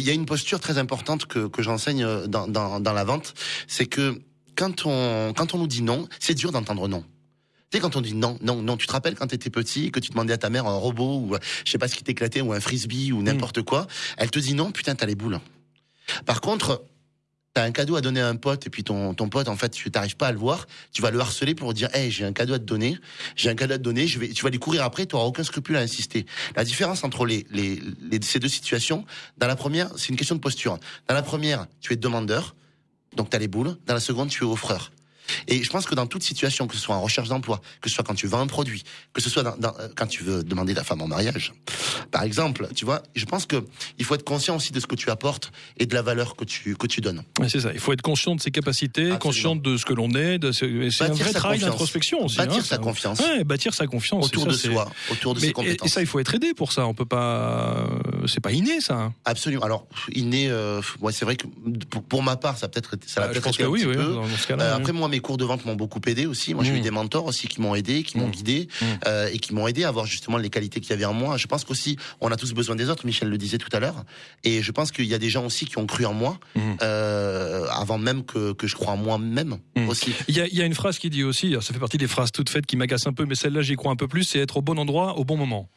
il y a une posture très importante que, que j'enseigne dans, dans, dans la vente, c'est que quand on, quand on nous dit non, c'est dur d'entendre non. Tu sais, quand on dit non, non, non, tu te rappelles quand tu étais petit, que tu demandais à ta mère un robot ou je sais pas ce qui t'éclatait ou un frisbee ou n'importe mm. quoi, elle te dit non, putain, t'as les boules. Par contre, t'as un cadeau à donner à un pote et puis ton, ton pote en fait tu t'arrives pas à le voir, tu vas le harceler pour dire hey j'ai un cadeau à te donner, j'ai un cadeau à te donner, je vais tu vas lui courir après, tu auras aucun scrupule à insister. La différence entre les, les, les ces deux situations, dans la première c'est une question de posture. Dans la première tu es demandeur, donc tu as les boules. Dans la seconde tu es offreur. Et je pense que dans toute situation, que ce soit en recherche d'emploi, que ce soit quand tu vends un produit, que ce soit dans, euh, quand tu veux demander ta femme en mariage, par exemple, tu vois, je pense que il faut être conscient aussi de ce que tu apportes et de la valeur que tu que tu donnes. c'est ça. Il faut être conscient de ses capacités, conscient de ce que l'on est. C'est un vrai travail d'introspection aussi. Bâtir hein, sa confiance. Ouais, bâtir sa confiance autour de soi, autour de ses compétences. Et, ça, il faut être aidé pour ça. On peut pas. C'est pas inné ça. Absolument. Alors inné, euh, ouais, c'est vrai que pour, ma part, ça peut-être ça l'a bah, peut-être été un oui, petit peu. Euh, après moi, mes cours de vente m'ont beaucoup aidé aussi. Moi, j'ai eu mmh. des mentors aussi qui m'ont aidé, qui m'ont mmh. guidé mmh. euh, et qui m'ont aidé à voir justement les qualités qu'il y avait en moi. Je pense qu'aussi, on a tous besoin des autres. Michel le disait tout à l'heure. Et je pense qu'il y a des gens aussi qui ont cru en moi euh, avant même que, que je crois en moi-même aussi. Il y, a, il y a une phrase qui dit aussi, ça fait partie des phrases toutes faites qui m'agacent un peu, mais celle-là, j'y crois un peu plus, c'est être au bon endroit au bon moment.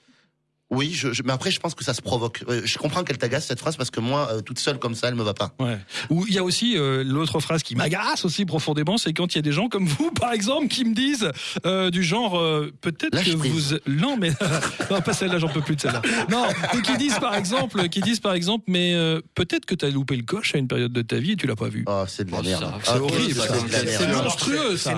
Oui, je, mais après, je pense que ça se provoque. Euh, je comprends qu'elle t'agace cette phrase parce que moi, euh, toute seule comme ça, elle me va pas. Ouais. Ou il y a aussi euh, l'autre phrase qui m'agace aussi profondément, c'est quand il y a des gens comme vous, par exemple, qui me disent du genre peut-être que vous non mais non pas celle-là, j'en peux plus de celle-là. Non, et qui disent par exemple, qui disent par exemple, mais peut-être que tu as loupé le coche à une période de ta vie et tu l'as pas vu. Oh, c'est de la oh, merde. C'est ah, horrible. C'est monstrueux ça.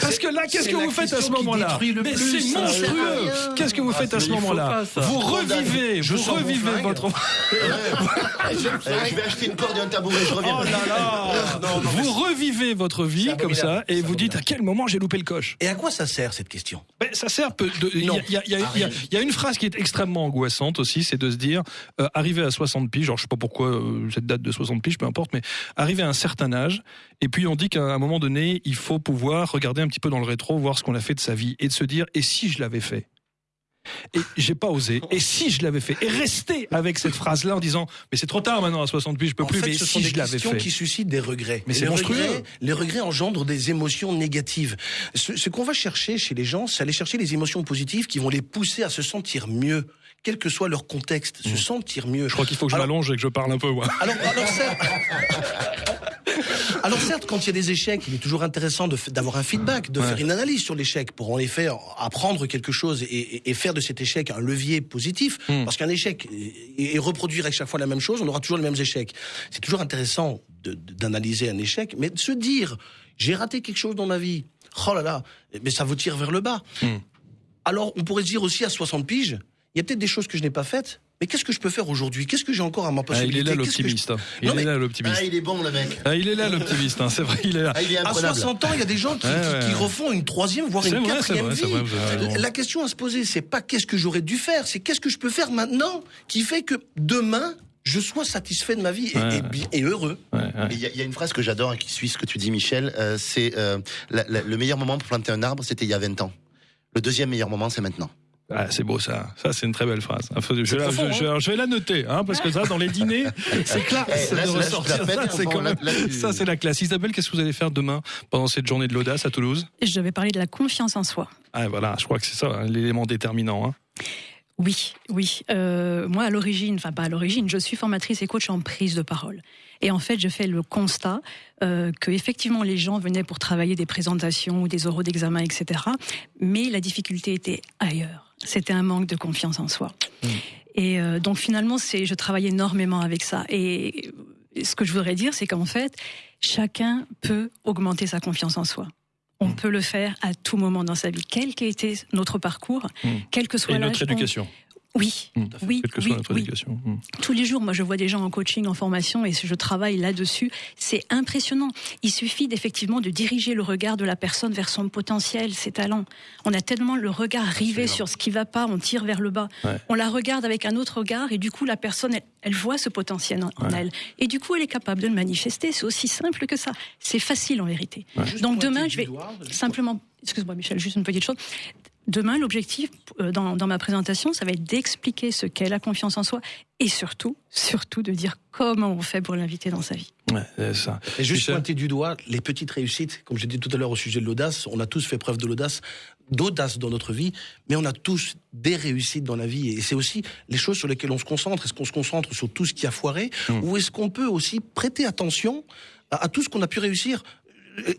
Parce que là, qu'est-ce que vous faites à ce moment-là Mais c'est monstrueux qu'est-ce que vous faites à ce moment-là Vous revivez, je vous revivez votre. je vais acheter une corde et un tabouret, je reviens. Oh là là Vous revivez votre vie comme ça et vous dites à quel moment j'ai loupé le coche. Et à quoi ça sert cette question? Ben, Ça sert. Il y, a une phrase qui est extrêmement angoissante aussi, c'est de se dire euh, arriver à 60 piges, genre je sais pas pourquoi euh, cette date de 60 piges, peu importe, mais arriver à un certain âge, et puis on dit qu'à un moment donné, il faut pouvoir regarder un petit peu dans le rétro, voir ce qu'on a fait de sa vie, et de se dire et si je l'avais fait? Et j'ai pas osé. Et si je l'avais fait Et rester avec cette phrase-là en disant, mais c'est trop tard maintenant à 60 piges, je peux plus, mais ce si sont je l'avais fait. qui suscitent des regrets. Mais c'est monstrueux. les regrets engendrent des émotions négatives. Ce, qu'on va chercher chez les gens, c'est aller chercher les émotions positives qui vont les pousser à se sentir mieux quel que soit leur contexte, se mmh. sentir mieux. Je crois qu'il faut que je m'allonge et que je parle un peu. Moi. Alors, alors Alors certes, quand il y a des échecs, il est toujours intéressant d'avoir un feedback, de faire une analyse sur l'échec pour en effet apprendre quelque chose et, faire de cet échec un levier positif. Hmm. Parce qu'un échec et, reproduire à chaque fois la même chose, on aura toujours les mêmes échecs. C'est toujours intéressant d'analyser un échec, mais de se dire j'ai raté quelque chose dans ma vie. Oh là là, mais ça vous tire vers le bas. Hmm. Alors on pourrait se dire aussi à 60 piges, il y a peut-être des choses que je n'ai pas faites, mais qu'est-ce que je peux faire aujourd'hui? Qu'est-ce que j'ai encore à ma possibilité ah, Il est là l'optimiste. Il est là l'optimiste. Ah, il est bon le mec. Ah, il est là l'optimiste. Hein, c'est vrai, il est là. Ah, à 60 ans, il y a des gens qui, qui, refont une troisième, voire une quatrième vie. la question à se poser, c'est pas qu'est-ce que j'aurais dû faire, c'est qu'est-ce que je peux faire maintenant qui fait que demain je sois satisfait de ma vie et, et, heureux. Il y, a une phrase que j'adore et qui suit ce que tu dis, Michel. Euh, c'est euh, le meilleur moment pour planter un arbre, c'était il y a 20 ans. Le deuxième meilleur moment, c'est maintenant. Ah, c'est beau ça. Ça, c'est une très belle phrase. Je, vais, la, hein. je, vais la noter, hein, parce que ça, dans les dîners, c'est classe Ça, c'est la classe. Isabelle, qu'est-ce que vous allez faire demain pendant cette journée de l'audace à Toulouse? Je vais parler de la confiance en soi. Ah, voilà, je crois que c'est ça hein, l'élément déterminant. Oui, oui. Euh, moi, à l'origine, enfin pas à l'origine, je suis formatrice et coach en prise de parole. Et en fait, je fais le constat euh, que effectivement les gens venaient pour travailler des présentations ou des oraux d'examen, etc. Mais la difficulté était ailleurs. C'était un manque de confiance en soi. Mmh. Et euh, donc finalement, c'est, je travaille énormément avec ça. Et ce que je voudrais dire, c'est qu'en fait, chacun peut augmenter sa confiance en soi. On mmh. peut le faire à tout moment dans sa vie, quel qu'ait été notre parcours, mmh. quel que soit Et notre éducation. Oui, mmh. oui, que soit notre éducation. Mmh. Tous les jours, moi, je vois des gens en coaching, en formation, et je travaille là-dessus. C'est impressionnant. Il suffit d'effectivement de diriger le regard de la personne vers son potentiel, ses talents. On a tellement le regard rivé sur ce qui va pas, on tire vers le bas. On la regarde avec un autre regard, et du coup, la personne, elle, voit ce potentiel en, elle, et du coup, elle est capable de le manifester. C'est aussi simple que ça. C'est facile en vérité. Donc demain, je vais simplement excuse-moi Michel, juste une petite chose. Demain, l'objectif euh, dans, dans, ma présentation, ça va être d'expliquer ce qu'est la confiance en soi et surtout, surtout de dire comment on fait pour l'inviter dans sa vie. Ouais, ça. Et juste pointer du doigt les petites réussites. Comme j'ai dit tout à l'heure au sujet de l'audace, on a tous fait preuve de l'audace, d'audace dans notre vie, mais on a tous des réussites dans la vie. Et c'est aussi les choses sur lesquelles on se concentre. Est-ce qu'on se concentre sur tout ce qui a foiré, mmh. ou est-ce qu'on peut aussi prêter attention à tout ce qu'on a pu réussir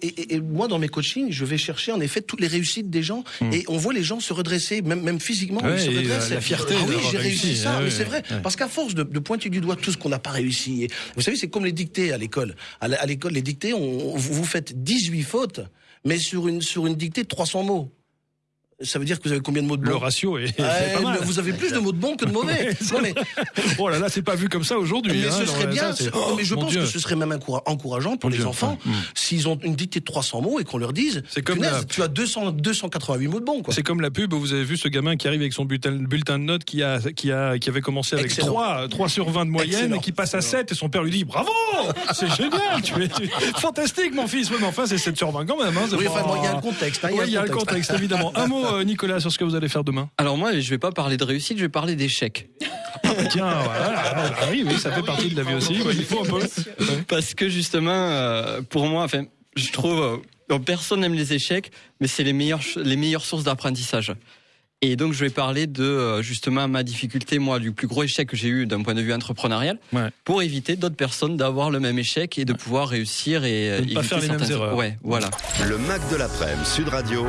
et, moi, dans mes coachings, je vais chercher en effet toutes les réussites des gens hmm. et on voit les gens se redresser, même, même physiquement, ils se redressent. La fierté. Ah oui, j'ai réussi, ça, mais c'est vrai. Parce qu'à force de, pointer du doigt tout ce qu'on n'a pas réussi, vous savez, c'est comme les dictées à l'école. À l'école, les dictées, on, vous faites 18 fautes, mais sur une, sur une dictée de 300 mots ça veut dire que vous avez combien de mots de bons Le ratio est, pas mal. Vous avez plus de mots de bons que de mauvais. mais... oh là là, c'est pas vu comme ça aujourd'hui. Mais hein, ce serait bien. mais je pense que ce serait même encourageant pour les enfants s'ils ont une dictée de 300 mots et qu'on leur dise. C'est comme tu as 200, 288 mots de bons. C'est comme la pub. Vous avez vu ce gamin qui arrive avec son bulletin, bulletin de notes qui a qui a qui avait commencé avec 3 3 sur 20 de moyenne et qui passe à 7 et son père lui dit bravo, c'est génial, tu es fantastique mon fils. mais enfin c'est 7 sur 20 quand même. Hein, oui, enfin, il y a un contexte. Hein, il y a le contexte évidemment. Un mot euh, Nicolas, sur ce que vous allez faire demain Alors moi, je vais pas parler de réussite, je vais parler d'échec. Tiens, voilà. Ah oui, oui, ça fait partie de la vie aussi. il faut un peu. Parce que justement, euh, pour moi, enfin, je trouve, euh, personne n'aime les échecs, mais c'est les meilleures, les meilleures sources d'apprentissage. Et donc je vais parler de euh, justement ma difficulté, moi, du plus gros échec que j'ai eu d'un point de vue entrepreneurial, pour éviter d'autres personnes d'avoir le même échec et de pouvoir réussir et de pas faire les mêmes erreurs. Ouais, voilà. Le Mac de l'après-midi, Sud Radio.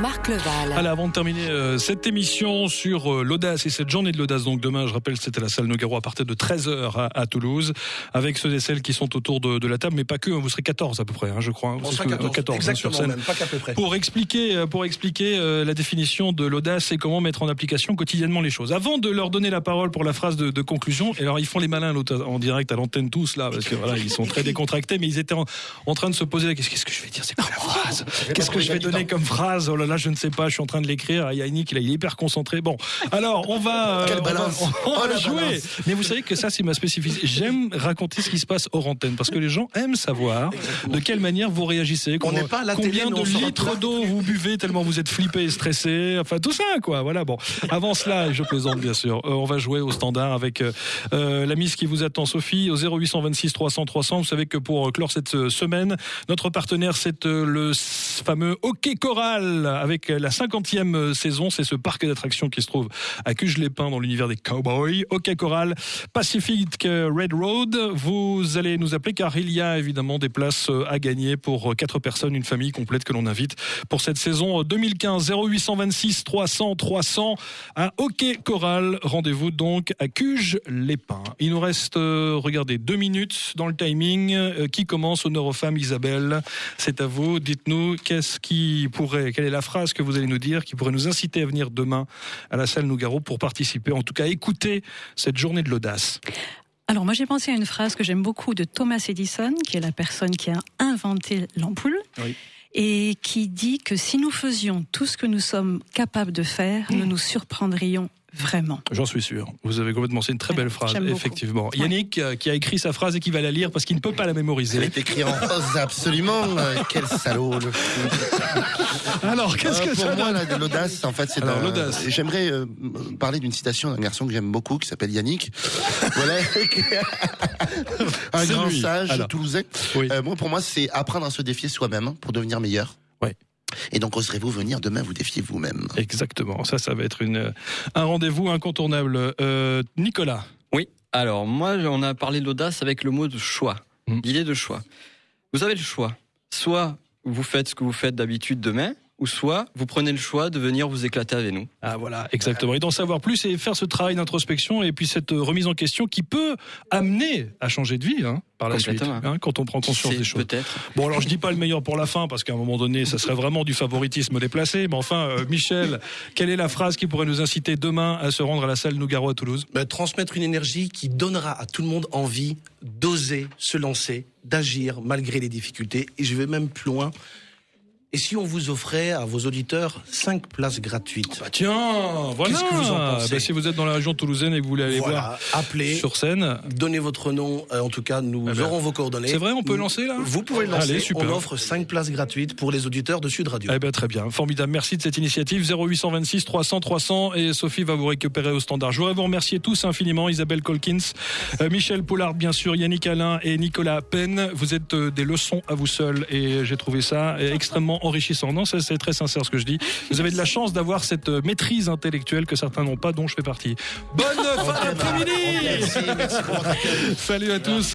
Marc Leval. Allez, avant de terminer euh, cette émission sur euh, l'audace et cette journée de l'audace, donc demain, je rappelle, c'était la salle Nogaro à partir de 13h à, Toulouse, avec ceux et celles qui sont autour de, la table, mais pas que, hein, vous serez 14 à peu près, hein, je crois. Hein, on 14, 14 sur scène. Même, pas qu'à peu près. Pour expliquer, pour expliquer la définition de l'audace c'est comment mettre en application quotidiennement les choses. Avant de leur donner la parole pour la phrase de, conclusion, et alors ils font les malins en direct à l'antenne tous là, parce que voilà, ils sont très décontractés, mais ils étaient en, train de se poser la question qu'est-ce que je vais dire, c'est quoi la phrase? Qu'est-ce que je vais donner comme phrase? Oh là là, je ne sais pas, je suis en train de l'écrire. Yannick, il est hyper concentré. Bon, alors on va, euh, on va, jouer. Mais vous savez que ça, c'est ma spécificité. J'aime raconter ce qui se passe hors antenne parce que les gens aiment savoir de quelle manière vous réagissez. On n'est pas à la combien de litres d'eau vous buvez tellement vous êtes flippé et stressé. Enfin, tout ça, quoi. Voilà, bon. Avant cela, je plaisante bien sûr, euh, on va jouer au standard avec euh, euh, la mise qui vous attend, Sophie, au 0826 300 300. Vous savez que pour clore cette semaine, notre partenaire, c'est le fameux Hockey Choral avec la 50e saison. C'est ce parc d'attractions qui se trouve à Cuges-les-Pins dans l'univers des Cowboys. Hockey Choral, Pacific Red Road. Vous allez nous appeler car il y a évidemment des places à gagner pour quatre personnes, une famille complète que l'on invite pour cette saison 2015. 0826 300 300 à Hockey Choral. Rendez-vous donc à Cuges-les-Pins. Il nous reste, euh, regardez, deux minutes dans le timing. Euh, qui commence Honneur aux femmes, Isabelle. C'est à vous. Dites-nous qu'est-ce qui pourrait, quelle est la phrase que vous allez nous dire qui pourrait nous inciter à venir demain à la salle Nougaro pour participer, en tout cas écouter cette journée de l'audace? Alors moi j'ai pensé à une phrase que j'aime beaucoup de Thomas Edison, qui est la personne qui a inventé l'ampoule. Oui et qui dit que si nous faisions tout ce que nous sommes capables de faire, nous nous surprendrions Vraiment. J'en suis sûr. Vous avez complètement. C'est une très belle phrase, effectivement. Yannick, euh, qui a écrit sa phrase et qui va la lire parce qu'il ne peut pas la mémoriser. Elle est écrite en rose, absolument. Euh, quel salaud. Alors, qu'est-ce euh, que pour ça moi, l'audace, en fait, c'est l'audace. J'aimerais parler d'une citation d'un garçon que j'aime beaucoup, qui s'appelle Yannick. voilà. un grand sage toulousain. moi, pour moi, c'est apprendre à se défier soi-même pour devenir meilleur. Et donc, oserez-vous venir demain vous défier vous-même Exactement. Ça, ça va être une, un rendez-vous incontournable. Euh, Nicolas. Oui. Alors, moi, on a parlé de l'audace avec le mot de choix. Hmm. L'idée de choix. Vous avez le choix. Soit vous faites ce que vous faites d'habitude demain, ou soit vous prenez le choix de venir vous éclater avec nous. Ah voilà, exactement. Et d'en savoir plus et faire ce travail d'introspection et puis cette remise en question qui peut amener à changer de vie hein, par la suite, hein, quand on prend conscience des choses. Peut-être. Bon alors je dis pas le meilleur pour la fin parce qu'à un moment donné ça serait vraiment du favoritisme déplacé. Mais enfin, euh, Michel, quelle est la phrase qui pourrait nous inciter demain à se rendre à la salle Nougaro à Toulouse? Ben, Transmettre une énergie qui donnera à tout le monde envie d'oser se lancer, d'agir malgré les difficultés. Et je vais même plus loin et si on vous offrait à vos auditeurs 5 places gratuites bah Tiens, voilà Qu'est-ce que vous en pensez bah, Si vous êtes dans la région toulousaine et que vous voulez aller voir appelez, sur scène... Donnez votre nom, euh, en tout cas, nous eh ben, aurons vos coordonnées. C'est vrai, on peut lancer là Vous pouvez lancer, Allez, super. on offre 5 places gratuites pour les auditeurs de Sud Radio. Eh ben, très bien, formidable, merci de cette initiative. 0826 300 300 et Sophie va vous récupérer au standard. Je voudrais vous remercier tous infiniment, Isabelle Colkins, euh, Michel Poulard, bien sûr, Yannick Alain et Nicolas Penn. Vous êtes euh, des leçons à vous seuls et j'ai trouvé ça extrêmement enrichissant. Non, c'est très sincère ce que je dis. Vous avez de la chance d'avoir cette euh, maîtrise intellectuelle que certains n'ont pas, dont je fais partie. Bonne fin d'après-midi Salut à tous